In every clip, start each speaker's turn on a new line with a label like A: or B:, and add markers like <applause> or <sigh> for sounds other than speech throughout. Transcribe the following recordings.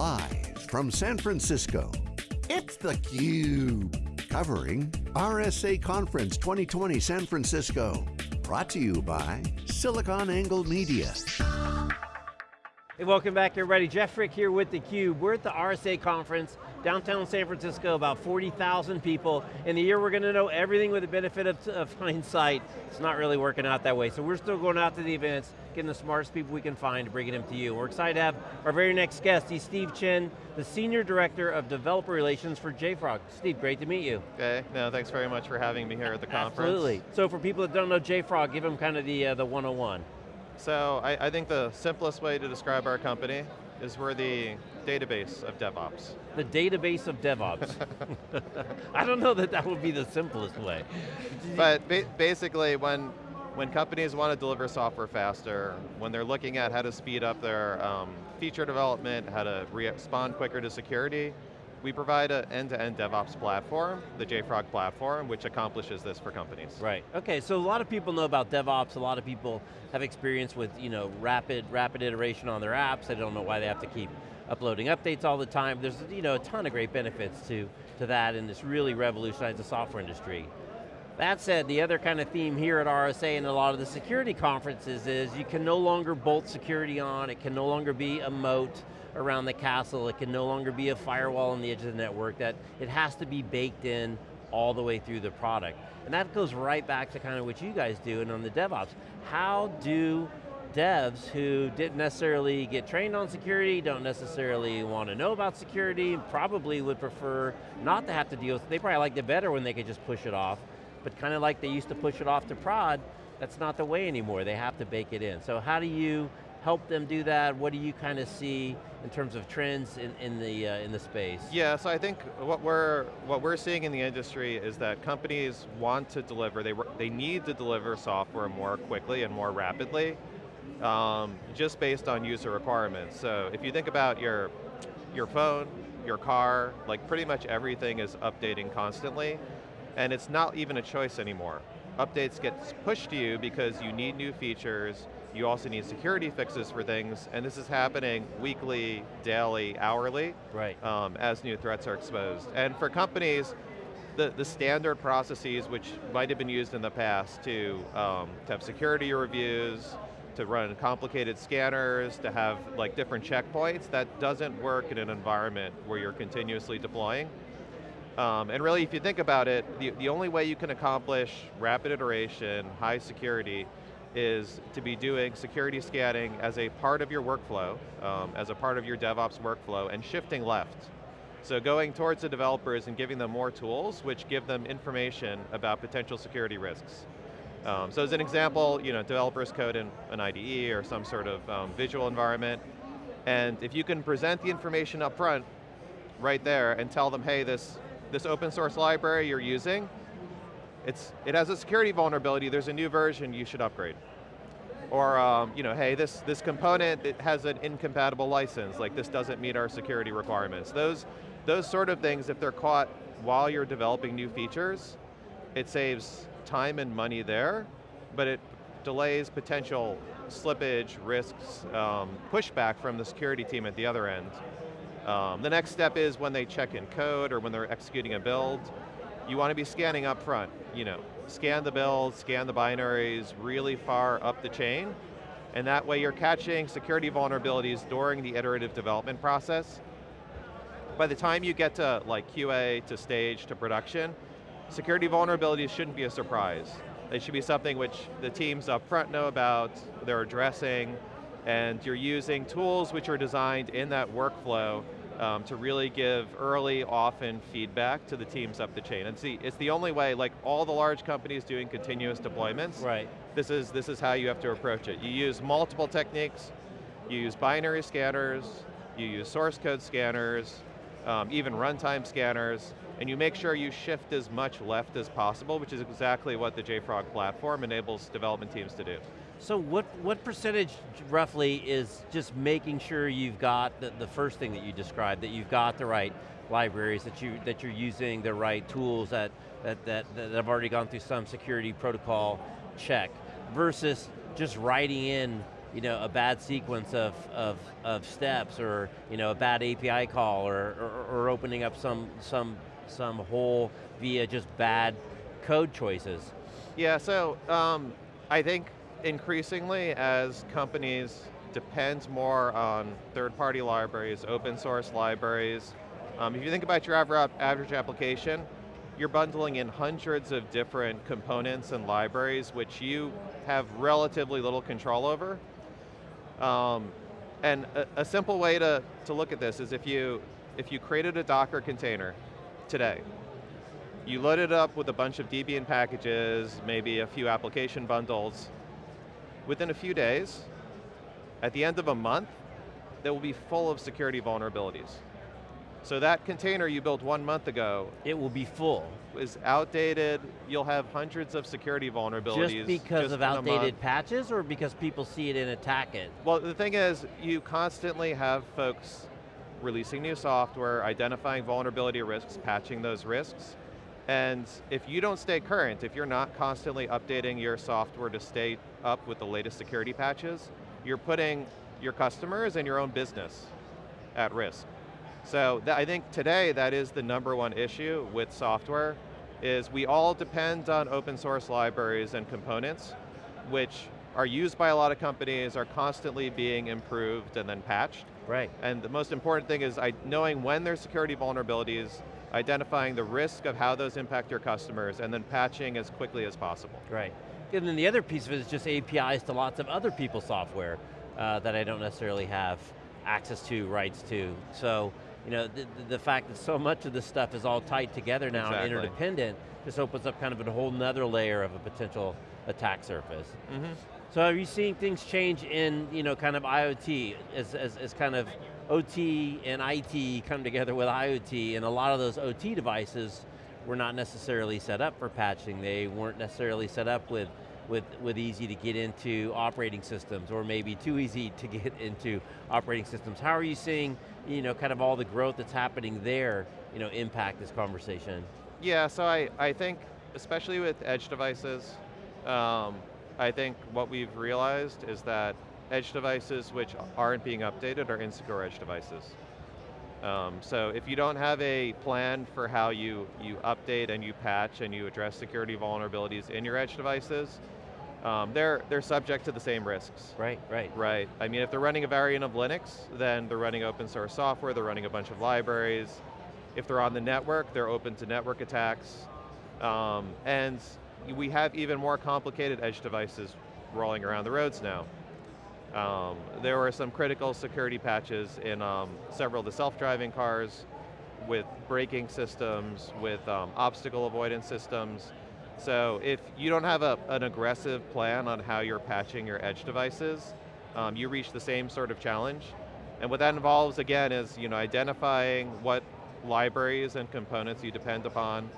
A: Live from San Francisco, it's theCUBE. Covering RSA Conference 2020 San Francisco. Brought to you by SiliconANGLE Media.
B: Hey, welcome back everybody. Jeff Frick here with theCUBE. We're at the RSA conference, downtown San Francisco, about 40,000 people. In a year we're going to know everything with the benefit of, of, <laughs> hindsight. It's not really working out that way, so we're still going out to the events, getting the smartest people we can find to bringing them to you. We're excited to have our very next guest. He's Steve Chin, the Senior Director of Developer Relations for JFrog. Steve, great to meet you.
C: Okay, no, thanks very much for having me here at the conference.
B: Absolutely. So for people that don't know JFrog, give them kind of the, uh, the 101.
C: So I, I, think the simplest way to describe our company is we're the database of DevOps.
B: The database of DevOps. <laughs> I don't know that that would be the simplest way.
C: But ba basically when, when companies want to deliver software faster, when they're looking at how to speed up their um, feature development, how to respond quicker to security, we provide an end-to-end -end DevOps platform, the JFrog platform, which accomplishes this for companies.
B: Right, okay, so a lot of people know about DevOps, a lot of people have experience with you know, rapid, rapid iteration on their apps, they don't know why they have to keep uploading updates all the time. There's you know, a ton of great benefits to, to that and it's really revolutionized the software industry. That said, the other kind of theme here at RSA and a lot of the security conferences is you can no longer bolt security on, it can no longer be a moat, around the castle. It can no longer be a firewall on the edge of the network, that it has to be baked in all the way through the product. And that goes right back to kind of what you guys do and on the DevOps. How do devs who didn't necessarily get trained on security, don't necessarily want to know about security, probably would prefer not to have to deal with it. They probably liked it better when they could just push it off, but kind of like they used to push it off to prod, that's not the way anymore. They have to bake it in. So how do you help them do that? What do you kind of see in terms of trends in, in, the, uh, in the space?
C: Yeah, so I think what we're, what we're seeing in the industry is that companies want to deliver, they, they need to deliver software more quickly and more rapidly, um, just based on user requirements. So if you think about your, your phone, your car, like pretty much everything is updating constantly, and it's not even a choice anymore. Updates get pushed to you because you need new features, you also need security fixes for things, and this is happening weekly, daily, hourly,
B: right.
C: Um, as new threats are exposed. And for companies, the, the standard processes which might have been used in the past to, um, to have security reviews, to run complicated scanners, to have like different checkpoints, that doesn't work in an environment where you're continuously deploying. Um, and really, if you think about it, the, the only way you can accomplish rapid iteration, high security, is to be doing security scanning as a part of your workflow, um, as a part of your DevOps workflow, and shifting left. So going towards the developers and giving them more tools which give them information about potential security risks. Um, so as an example, you know, developers code in an IDE or some sort of um, visual environment, and if you can present the information up front, right there, and tell them, hey, this, this open source library you're using, it's, it has a security vulnerability, there's a new version, you should upgrade. Or, um, you know, hey, this, this component it has an incompatible license, like this doesn't meet our security requirements. Those, those sort of things, if they're caught while you're developing new features, it saves time and money there, but it delays potential slippage, risks, um, pushback from the security team at the other end. Um, the next step is when they check in code or when they're executing a build, you want to be scanning up front. You know, scan the builds, scan the binaries really far up the chain, and that way you're catching security vulnerabilities during the iterative development process. By the time you get to like QA, to stage, to production, security vulnerabilities shouldn't be a surprise. They should be something which the teams up front know about, they're addressing, and you're using tools which are designed in that workflow um, to really give early, often feedback to the teams up the chain. And see, it's the only way, like all the large companies doing continuous deployments,
B: right.
C: this, is, this is how you have to approach it. You use multiple techniques, you use binary scanners, you use source code scanners, um, even runtime scanners, and you make sure you shift as much left as possible, which is exactly what the JFrog platform enables development teams to do.
B: So what, what percentage roughly is just making sure you've got the, the first thing that you described, that you've got the right libraries, that, you, that you're using the right tools that, that, that, that have already gone through some security protocol check, versus just writing in you know, a bad sequence of, of, of steps or you know, a bad API call or, or, or opening up some, some, some hole via just bad code choices.
C: Yeah, so um, I think increasingly as companies depend more on third-party libraries, open source libraries, um, if you think about your average application, you're bundling in hundreds of different components and libraries which you have relatively little control over. Um, and a, a, simple way to, to look at this is if you, if you created a Docker container today, you load it up with a bunch of Debian packages, maybe a few application bundles. Within a few days, at the end of a month, that will be full of security vulnerabilities. So that container you built one month ago.
B: It will be full.
C: Is outdated, you'll have hundreds of security vulnerabilities.
B: Just because just of outdated patches or because people see it and attack it?
C: Well, the thing is, you constantly have folks releasing new software, identifying vulnerability risks, patching those risks. And if you don't stay current, if you're not constantly updating your software to stay up with the latest security patches, you're putting your customers and your own business at risk. So I think today that is the number one issue with software, is we all depend on open source libraries and components, which are used by a lot of companies, are constantly being improved and then patched.
B: Right.
C: And the most important thing is knowing when there's security vulnerabilities, identifying the risk of how those impact your customers, and then patching as quickly as possible.
B: Right. And then the other piece of it is just APIs to lots of other people's software uh, that I don't necessarily have access to, rights to. So you know, the, the, fact that so much of this stuff is all tied together now exactly. and interdependent just opens up kind of a whole nother layer of a potential attack surface. Mm -hmm. So are you seeing things change in, you know, kind of IoT as, as, as kind of OT and IT come together with IoT and a lot of those OT devices were not necessarily set up for patching. They weren't necessarily set up with with, with easy to get into operating systems or maybe too easy to get into operating systems. How are you seeing you know, kind of all the growth that's happening there you know, impact this conversation?
C: Yeah, so I, I think, especially with edge devices, um, I think what we've realized is that edge devices which aren't being updated are insecure edge devices. Um, so if you don't have a plan for how you, you update and you patch and you address security vulnerabilities in your edge devices, um, they're, they're subject to the same risks.
B: Right, right.
C: Right, I mean if they're running a variant of Linux, then they're running open source software, they're running a bunch of libraries. If they're on the network, they're open to network attacks. Um, and we have even more complicated edge devices rolling around the roads now. Um, there were some critical security patches in um, several of the self-driving cars with braking systems, with um, obstacle avoidance systems, so if you don't have a, an aggressive plan on how you're patching your edge devices, um, you reach the same sort of challenge. And what that involves, again, is you know, identifying what libraries and components you depend upon,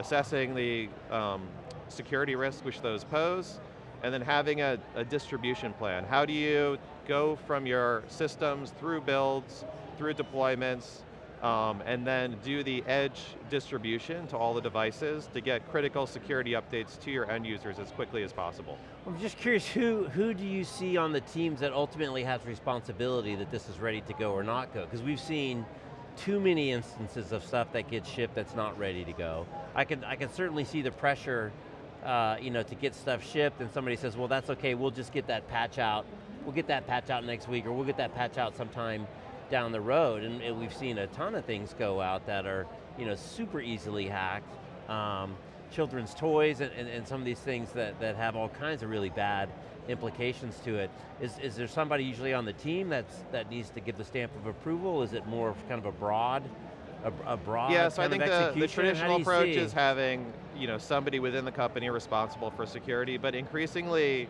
C: assessing the um, security risk which those pose, and then having a, a distribution plan. How do you go from your systems through builds, through deployments, um, and then do the edge distribution to all the devices to get critical security updates to your end users as quickly as possible.
B: I'm just curious, who, who do you see on the teams that ultimately has responsibility that this is ready to go or not go? Because we've seen too many instances of stuff that gets shipped that's not ready to go. I can, I can certainly see the pressure uh, you know, to get stuff shipped and somebody says, well that's okay, we'll just get that patch out. We'll get that patch out next week or we'll get that patch out sometime down the road, and, and, we've seen a ton of things go out that are you know, super easily hacked. Um, children's toys and, and, and, some of these things that, that have all kinds of really bad implications to it. Is, is there somebody usually on the team that's, that needs to give the stamp of approval? Is it more kind of a broad, a, a broad
C: Yeah, so I think the, the, traditional approach see? is having you know, somebody within the company responsible for security, but increasingly,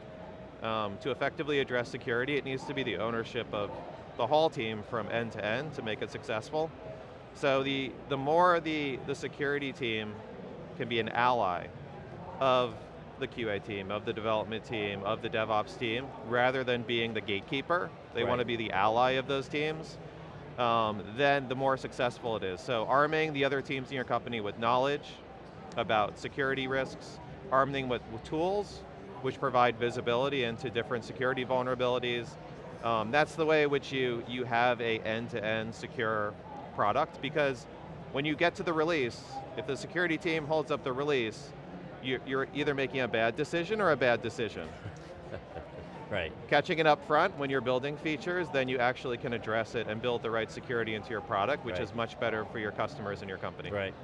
C: um, to effectively address security, it needs to be the ownership of the whole team from end to end to make it successful. So the, the more the, the security team can be an ally of the QA team, of the development team, of the DevOps team, rather than being the gatekeeper, they right. want to be the ally of those teams, um, then the more successful it is. So arming the other teams in your company with knowledge about security risks, arming with, with tools, which provide visibility into different security vulnerabilities. Um, that's the way in which you, you have a end-to-end secure product because when you get to the release, if the security team holds up the release, you, you're either making a bad decision or a bad decision. <laughs>
B: Right.
C: Catching it up front when you're building features, then you actually can address it and build the right security into your product, which
B: Right.
C: is much better for your customers and your company.
B: Right.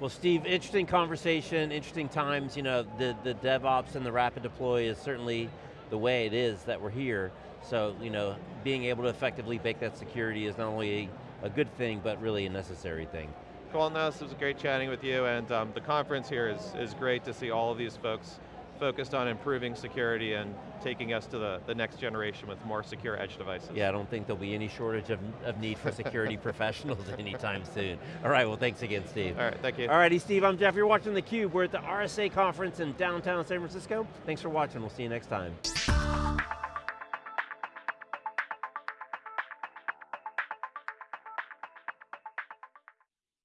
B: Well, Steve, interesting conversation, interesting times. You know, the, the DevOps and the rapid deploy is certainly the way it is that we're here. So, you know, being able to effectively bake that security is not only a, a good thing, but really a necessary thing.
C: Cool, no, this was great chatting with you, and um, the conference here is, is great to see all of these folks focused on improving security and taking us to the, the next generation with more secure edge devices.
B: Yeah, I don't think there'll be any shortage of, of need for security <laughs> professionals anytime soon. All right, well thanks again, Steve.
C: All right, thank you.
B: All righty, Steve, I'm Jeff. You're watching theCUBE. We're at the RSA conference in downtown San Francisco. Thanks for watching, we'll see you next time.